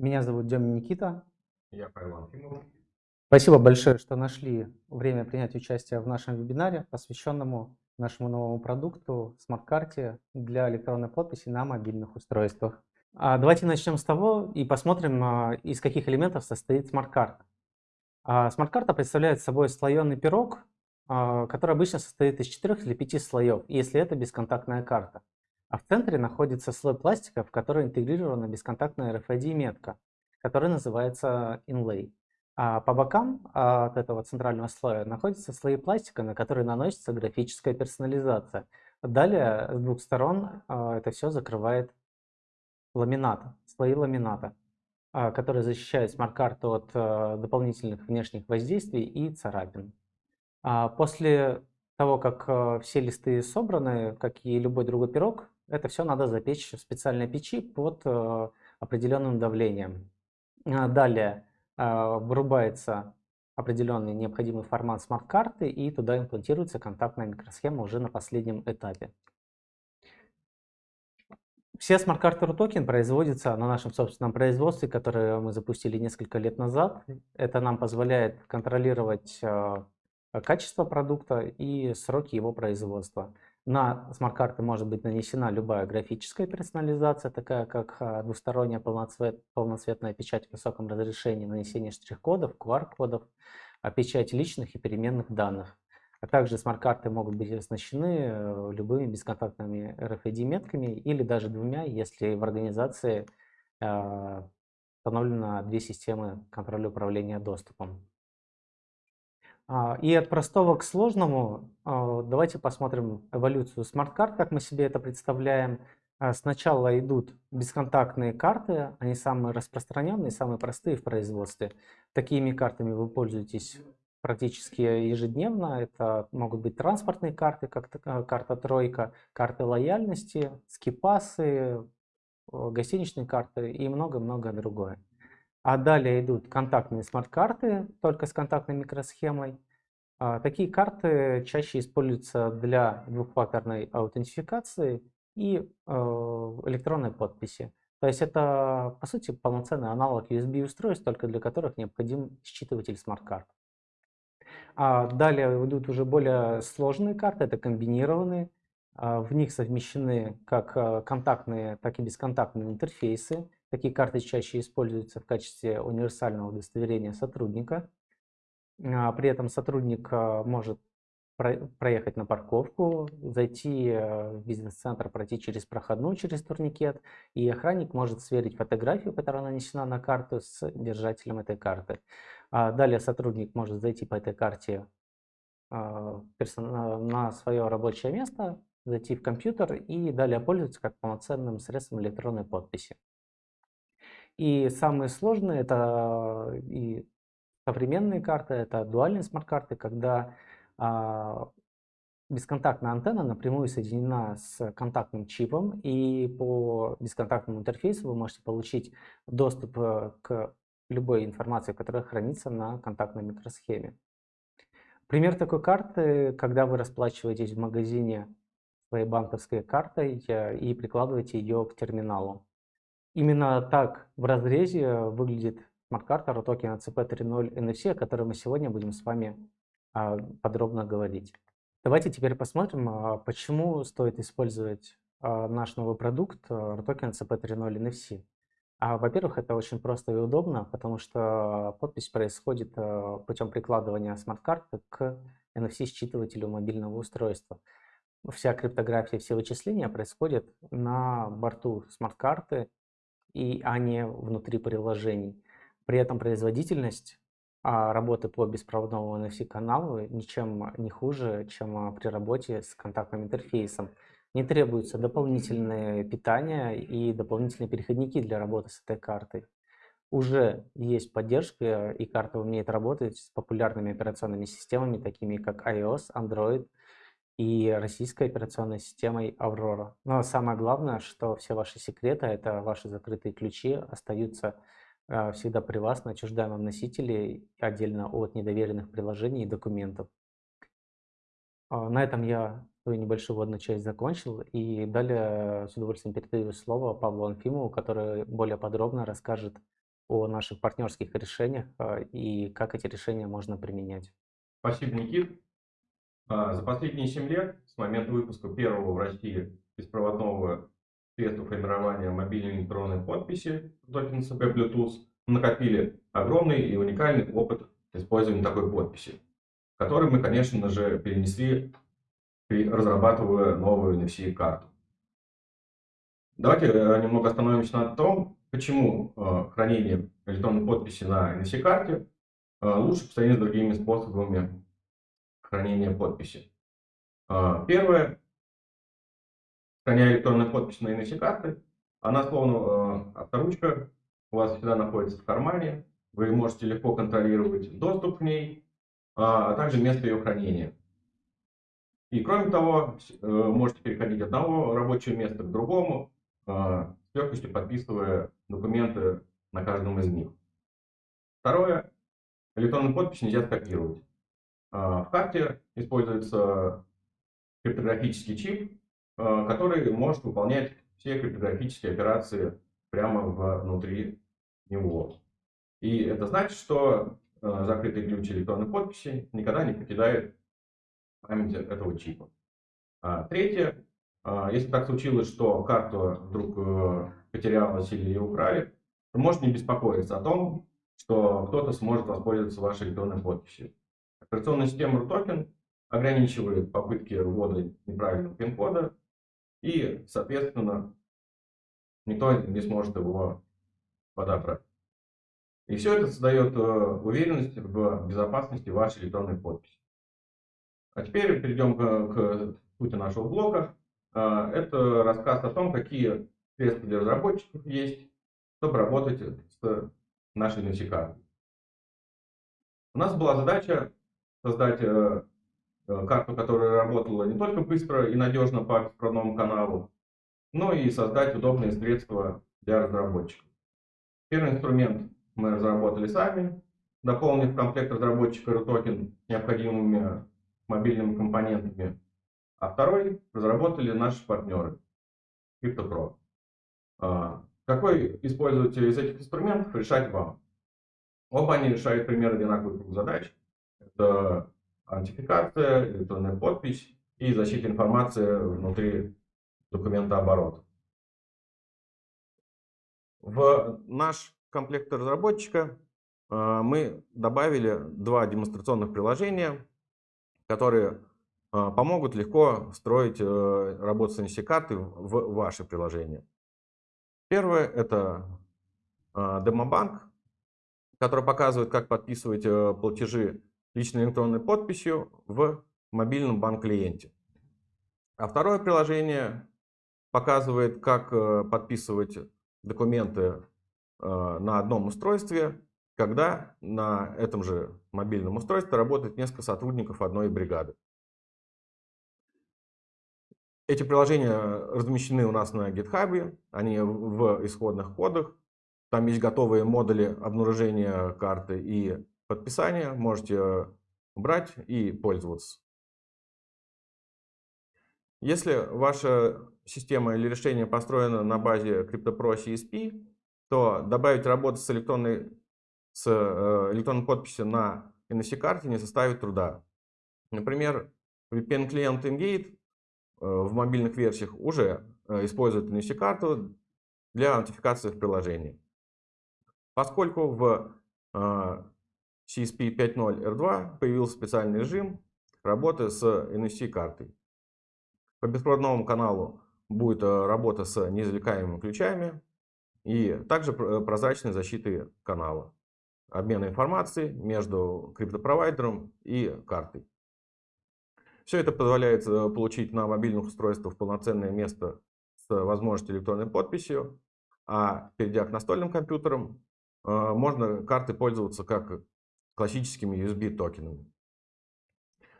Меня зовут Демин Никита. Я Павел Анфимов. Спасибо большое, что нашли время принять участие в нашем вебинаре, посвященному нашему новому продукту смарт-карте для электронной подписи на мобильных устройствах. А давайте начнем с того и посмотрим, а, из каких элементов состоит смарт-карта. А, смарт-карта представляет собой слоеный пирог, который обычно состоит из 4 или 5 слоев, если это бесконтактная карта. А в центре находится слой пластика, в который интегрирована бесконтактная RFID-метка, которая называется Inlay. А по бокам от этого центрального слоя находятся слои пластика, на которые наносится графическая персонализация. Далее с двух сторон а, это все закрывает ламинат, слои ламината, а, которые защищают смарт-карту от дополнительных внешних воздействий и царапин. После того, как все листы собраны, как и любой другой пирог, это все надо запечь в специальной печи под э, определенным давлением. А, далее а, вырубается определенный необходимый формат смарт-карты и туда имплантируется контактная микросхема уже на последнем этапе. Все смарт-карты RUTOKEN производятся на нашем собственном производстве, которое мы запустили несколько лет назад. Это нам позволяет контролировать э, качество продукта и сроки его производства. На смарт-карты может быть нанесена любая графическая персонализация, такая как а, двусторонняя полноцвет, полноцветная печать в высоком разрешении, нанесение штрих-кодов, QR-кодов, а печать личных и переменных данных. А также смарт-карты могут быть оснащены э, любыми бесконтактными RFID-метками или даже двумя, если в организации а, установлено две системы контроля управления доступом. А, и от простого к сложному а, давайте посмотрим эволюцию смарт-карт, как мы себе это представляем. А, сначала идут бесконтактные карты, они самые распространенные, самые простые в производстве. Такими картами вы пользуетесь практически ежедневно. Это могут быть транспортные карты, как карта тройка, карты лояльности, скипасы, гостиничные карты и много-много другое. А далее идут контактные смарт-карты, только с контактной микросхемой. А, такие карты чаще используются для двухфакторной аутентификации и э, электронной подписи. То есть это, по сути, полноценный аналог USB-устройств, только для которых необходим считыватель смарт-карт. А далее идут уже более сложные карты, это комбинированные. А, в них совмещены как э, контактные, так и бесконтактные интерфейсы. Такие карты чаще используются в качестве универсального удостоверения сотрудника. А, при этом сотрудник а, может проехать на парковку, зайти э, в бизнес-центр, пройти через проходную, через турникет, и охранник может сверить фотографию, которая нанесена на карту, с держателем этой карты. А далее сотрудник может зайти по этой карте на свое рабочее место, зайти в компьютер и далее пользоваться как полноценным средством электронной подписи. И самые сложные это и современные карты, это дуальные смарт-карты, когда а, бесконтактная антенна напрямую соединена с контактным чипом, и по бесконтактному интерфейсу вы можете получить доступ э, к любой информации, которая хранится на контактной микросхеме. Пример такой карты, когда вы расплачиваетесь в магазине своей банковской картой э, и прикладываете ее к терминалу. Именно так в разрезе выглядит смарт-карта Рутокен ЭЦП 3.0 NFC, о которой мы сегодня будем с вами а, подробно говорить. Давайте теперь посмотрим, а, почему стоит использовать а, наш новый продукт Рутокен ЭЦП 3.0 NFC. Во-первых, это очень просто и удобно, потому что подпись происходит путем прикладывания смарт-карты к NFC-считывателю мобильного устройства. Вся криптография, все вычисления происходят на борту смарт-карты и, а не внутри приложений. При этом производительность а, работы по беспроводному NFC-каналу ничем не хуже, чем а, при работе с контактным интерфейсом. Не требуется дополнительное питание и дополнительные переходники для работы с этой картой. Уже есть поддержка, и карта умеет работать с популярными операционными системами, такими как iOS, Android, и российской операционной системой Aurora. Но самое главное, что все ваши секреты, это ваши закрытые ключи, остаются э, всегда при вас на отчуждаемом носителе, отдельно от недоверенных приложений и документов. А, на этом я свою небольшую вводную часть закончил, и далее с удовольствием передаю слово Павлу Анфимову, который более подробно расскажет о наших партнерских решениях а, и как эти решения можно применять. Спасибо, Никит. А, за последние 7 лет, с момента выпуска первого в России беспроводного средства формирования мобильной электронной подписи токен CP Bluetooth, накопили огромный и уникальный опыт использования такой подписи, который мы, конечно же, перенесли, разрабатывая новую NFC-карту. Давайте э, немного остановимся на том, почему э, хранение электронной подписи на NFC-карте э, лучше по сравнению с другими способами хранения подписи. Первое. Храня электронную подпись на NFC-карты, она словно авторучка у вас всегда находится в кармане. Вы можете легко контролировать доступ к ней, а также место ее хранения. И кроме того, можете переходить от одного рабочего места к другому, с легкостью подписывая документы на каждом из них. Второе. Электронную подпись нельзя скопировать. А, в карте используется криптографический чип, а, который может выполнять все криптографические операции прямо внутри него. И это значит, что а, закрытый ключ электронной подписи никогда не покидает память этого чипа. Третье. Если так случилось, что карта вдруг потерялась или ее украли, то можете не беспокоиться о том, что кто-то сможет воспользоваться вашей электронной подписью. Операционная система RUTOKEN ограничивает попытки ввода неправильного пин-кода и, соответственно, никто не сможет его подобрать. И все это создает э, уверенность в безопасности вашей электронной подписи. А теперь перейдем к, к сути нашего блока. Э, это рассказ о том, какие средства для разработчиков есть, чтобы работать с нашей NFC-картой. У нас была задача создать э, э, карту, которая работала не только быстро и надежно по беспроводному каналу, но и создать удобные средства для разработчиков. Первый инструмент мы разработали сами, дополнив комплект разработчика RUTOKEN необходимыми мобильными компонентами, а второй разработали наши партнеры CryptoPro. А, какой использовать из этих инструментов, решать вам. Оба они решают примерно одинаковый круг задач. Это аутентификация, электронная подпись и защита информации внутри документа оборота. В наш комплект разработчика а, мы добавили два демонстрационных приложения, которые а, помогут легко встроить э, работу с NFC-картой в ваши приложения. Первое – это а, демобанк, который показывает, как подписывать э, платежи личной электронной подписью в мобильном банк-клиенте. А второе приложение показывает, как э, подписывать документы э, на одном устройстве, когда на этом же мобильном устройстве работает несколько сотрудников одной бригады. Эти приложения размещены у нас на GitHub, они в исходных кодах. Там есть готовые модули обнаружения карты и подписания. Можете брать и пользоваться. Если ваша система или решение построено на базе CryptoPro CSP, то добавить работу с электронной, с э, электронной подписью на NFC-карте не составит труда. Например, VPN-клиент Engate Э, в мобильных версиях уже э, используют NFC-карту для аутентификации в приложении. Поскольку в CSP 5.0 R2 появился специальный режим работы с NFC-картой. По беспроводному каналу будет работа с неизвлекаемыми ключами и также прозрачной защиты канала, обмена информацией между криптопровайдером и картой. Все это позволяет э, получить на мобильных устройствах полноценное место с возможностью электронной подписью, а перейдя к настольным компьютерам, э, можно карты пользоваться как классическими USB токенами,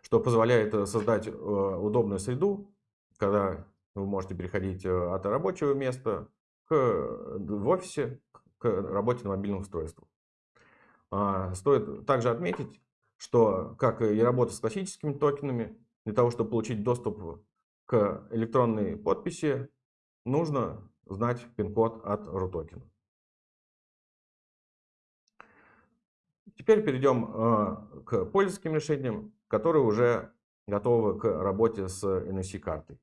что позволяет э, создать удобную среду, когда вы можете переходить от рабочего места к, в офисе к работе на мобильных устройствах. А, стоит также отметить, что как и работа с классическими токенами, для того, чтобы получить доступ к электронной подписи, нужно знать пин-код от RUTOKEN. Теперь перейдем э, к пользовательским решениям, которые уже готовы к работе с NFC-картой.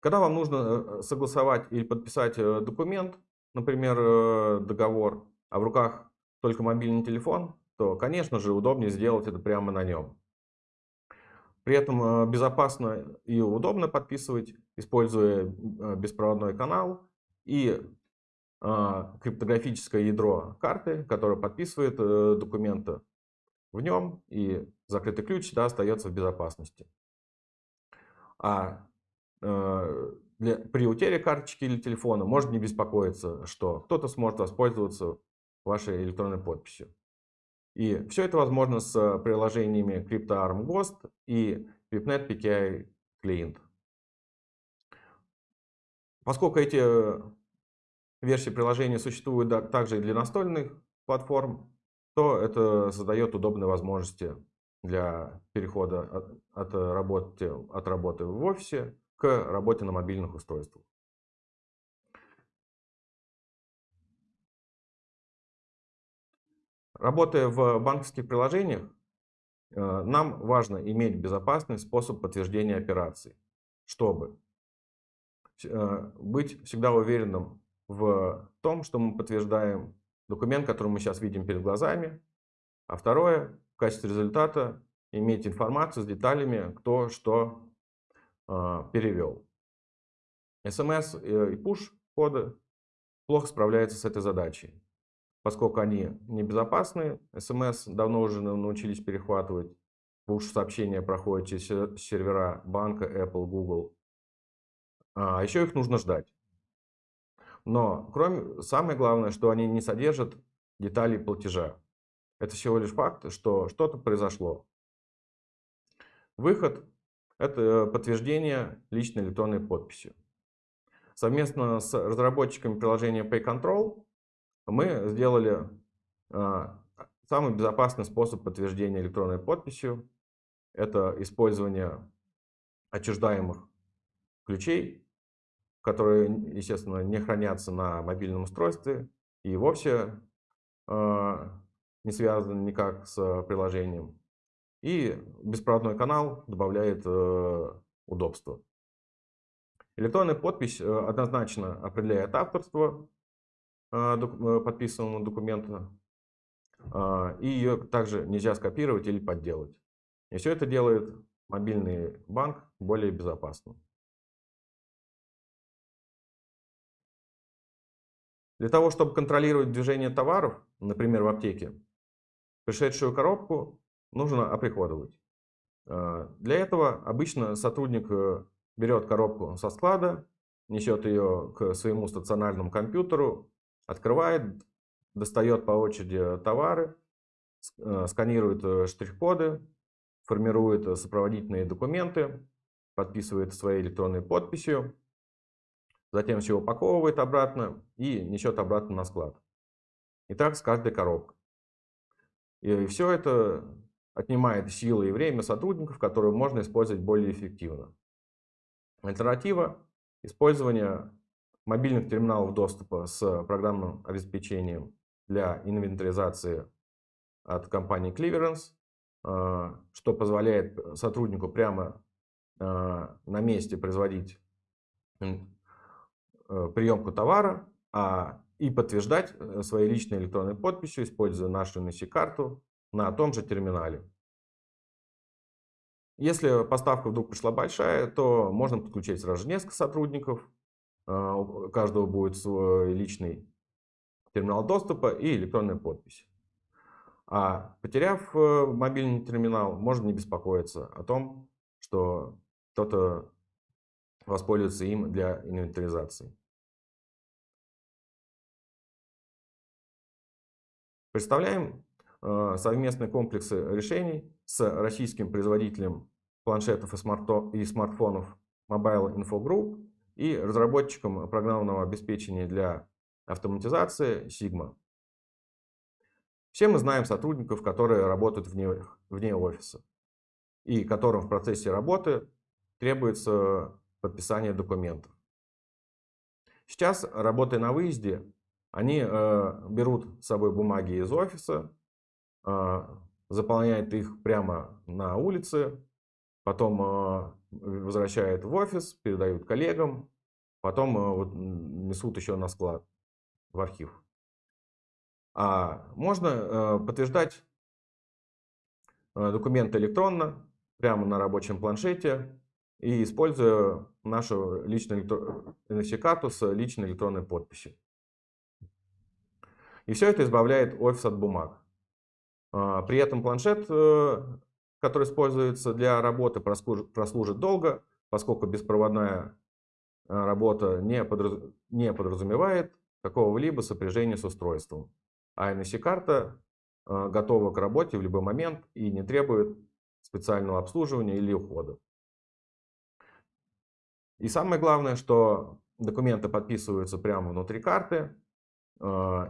Когда вам нужно э, согласовать или подписать э, документ, например, договор, а в руках только мобильный телефон, то, конечно же, удобнее сделать это прямо на нем. При этом безопасно и удобно подписывать, используя беспроводной канал и криптографическое ядро карты, которое подписывает документы в нем, и закрытый ключ да, остается в безопасности. А Э, для, при утере карточки или телефона может не беспокоиться, что кто-то сможет воспользоваться вашей электронной подписью. И все это возможно с приложениями CryptoArm Ghost и VIPNet PKI Client. Поскольку эти версии приложения существуют также и для настольных платформ, то это создает удобные возможности для перехода от, от, работы, от работы в офисе к работе на мобильных устройствах. Работая в банковских приложениях, э, нам важно иметь безопасный способ подтверждения операций, чтобы э, быть всегда уверенным в том, что мы подтверждаем документ, который мы сейчас видим перед глазами. А второе, в качестве результата иметь информацию с деталями, кто что а, перевел. SMS и push коды плохо справляются с этой задачей, поскольку они небезопасны. SMS давно уже научились перехватывать. Push сообщения проходят через сервера банка, Apple, Google. А еще их нужно ждать. Но кроме, самое главное, что они не содержат деталей платежа. Это всего лишь факт, что что-то произошло. Выход это подтверждение личной электронной подписью. Совместно с разработчиками приложения PayControl мы сделали а, самый безопасный способ подтверждения электронной подписью. Это использование отчуждаемых ключей, которые, естественно, не хранятся на мобильном устройстве и вовсе а, не связаны никак с приложением. И беспроводной канал добавляет э, удобство. Электронная подпись э, однозначно определяет авторство э, подписанного документа. А, и ее также нельзя скопировать или подделать. И все это делает мобильный банк более безопасным. Для того, чтобы контролировать движение товаров, например, в аптеке, пришедшую коробку нужно оприходовать. А, для этого обычно сотрудник э, берет коробку со склада, несет ее к своему стационарному компьютеру, открывает, достает по очереди товары, э, сканирует э, штрих-коды, формирует сопроводительные документы, подписывает своей электронной подписью, затем все упаковывает обратно и несет обратно на склад. И так с каждой коробкой. И все это отнимает силы и время сотрудников, которые можно использовать более эффективно. Альтернатива – использование мобильных терминалов доступа с программным обеспечением для инвентаризации от компании Clearance, э, что позволяет сотруднику прямо э, на месте производить э, приемку товара а, и подтверждать своей личной электронной подписью, используя нашу NFC-карту на том же терминале. Если поставка вдруг пришла большая, то можно подключить сразу несколько сотрудников. А, у каждого будет свой личный терминал доступа и электронная подпись. А потеряв э, мобильный терминал, можно не беспокоиться о том, что кто-то воспользуется им для инвентаризации. Представляем Э, совместные комплексы решений с российским производителем планшетов и, смартфонов Mobile Info Group и разработчиком программного обеспечения для автоматизации Sigma. Все мы знаем сотрудников, которые работают вне, вне офиса и которым в процессе работы требуется подписание документов. Сейчас, работая на выезде, Они э, берут с собой бумаги из офиса, э, заполняют их прямо на улице, потом э, возвращают в офис, передают коллегам, потом э, вот, несут еще на склад, в архив. А можно э, подтверждать э, документы электронно, прямо на рабочем планшете, и используя нашу личную NFC-карту с личной электронной подписью. И все это избавляет офис от бумаг. А, при этом планшет, э, который используется для работы, прослужит долго, поскольку беспроводная э, работа не, подразумевает какого-либо сопряжения с устройством. А NFC-карта э, готова к работе в любой момент и не требует специального обслуживания или ухода. И самое главное, что документы подписываются прямо внутри карты,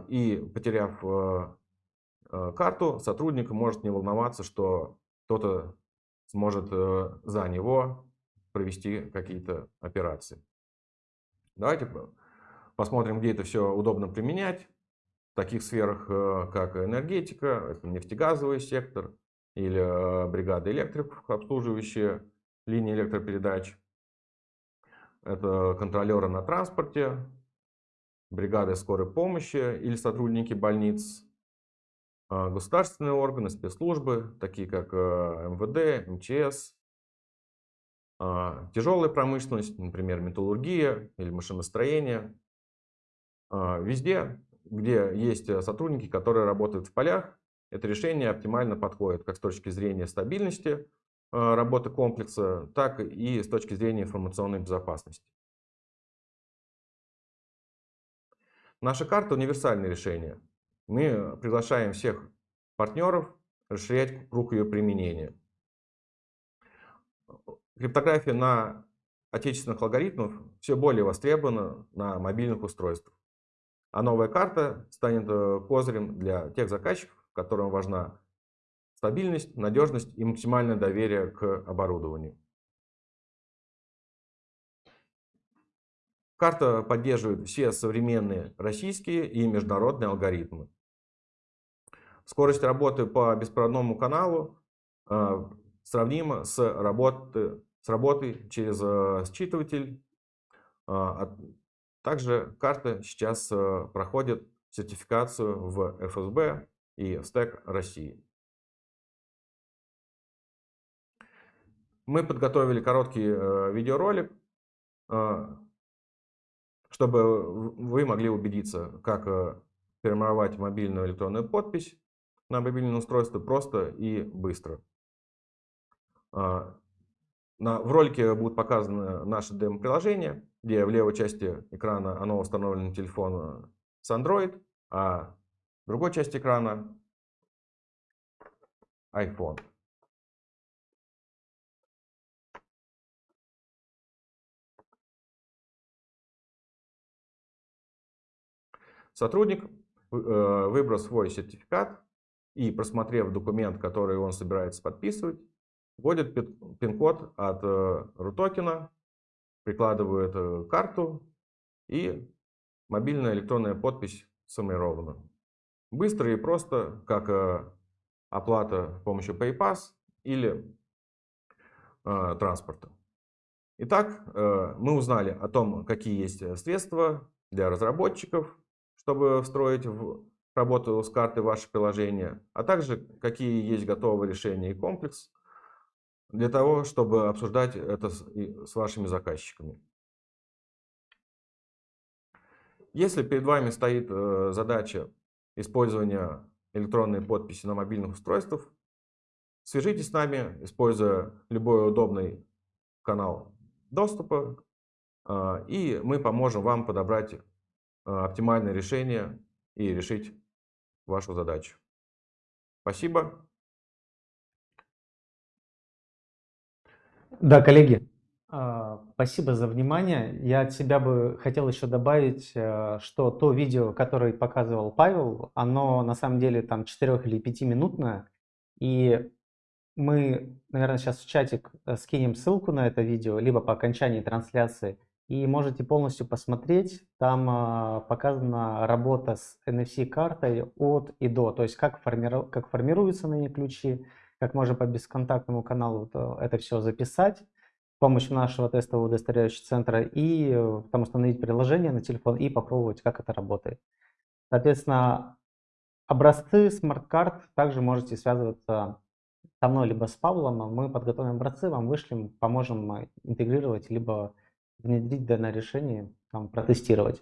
и потеряв э, э, карту, сотрудник может не волноваться, что кто-то сможет за него провести какие-то операции. Давайте посмотрим, где это все удобно применять. В таких сферах, как энергетика, нефтегазовый сектор или бригады электриков, обслуживающие линии электропередач. Это контролеры на транспорте, бригады скорой помощи или сотрудники больниц, а, государственные органы, спецслужбы, такие как э, МВД, МЧС, а, тяжелая промышленность, например, металлургия или машиностроение. А, везде, где есть э, сотрудники, которые работают в полях, это решение оптимально подходит как с точки зрения стабильности работы комплекса, так и с точки зрения информационной безопасности. Наша карта – универсальное решение. Мы приглашаем всех партнеров расширять круг ее применения. Криптография на отечественных алгоритмах все более востребована на мобильных устройствах. А новая карта станет э, козырем для тех заказчиков, которым важна стабильность, надежность и максимальное доверие к оборудованию. Карта поддерживает все современные российские и международные алгоритмы. Скорость работы по беспроводному каналу э, сравнима с, работы, с работой через э, считыватель. Э, также карта сейчас э, проходит сертификацию в ФСБ и в СТЭК России. Мы подготовили короткий э, видеоролик, э, чтобы вы могли убедиться, как э, формировать мобильную электронную подпись на мобильном устройстве просто и быстро. На, в ролике будет показано наше демо-приложение, где в левой части экрана оно установлено на телефон с Android, а в другой части экрана iPhone. Сотрудник, э, выбрав свой сертификат и просмотрев документ, который он собирается подписывать, вводит пин-код от э, RUTOKEN, прикладывает э, карту и мобильная электронная подпись сформирована. Быстро и просто, как оплата с помощью PayPass или транспорта. Итак, мы узнали о том, какие есть средства для разработчиков, чтобы встроить в работу с картой ваше приложение, а также какие есть готовые решения и комплекс для того, чтобы обсуждать это с, вашими заказчиками. Если перед вами стоит э, задача использования электронной подписи на мобильных устройствах, свяжитесь с нами, используя любой удобный канал доступа, э, и мы поможем вам подобрать оптимальное решение и решить вашу задачу. Спасибо. Да, коллеги, а, спасибо за внимание. Я от себя бы хотел еще добавить, э, что то видео, которое показывал Павел, оно на самом деле там 4 или 5 минутное. И мы, наверное, сейчас в чатик э, скинем ссылку на это видео, либо по окончании трансляции – и можете полностью посмотреть. Там а, показана работа с NFC-картой от и до, то есть как, формиру, как формируются на ней ключи, как можно по бесконтактному каналу это все записать с помощью нашего тестового удостоверяющего центра и э, там установить приложение на телефон и попробовать, как это работает. Соответственно, образцы смарт-карт также можете связываться со мной либо с Павлом. Мы подготовим образцы, вам вышлем, поможем интегрировать либо внедрить данное решение, там, протестировать.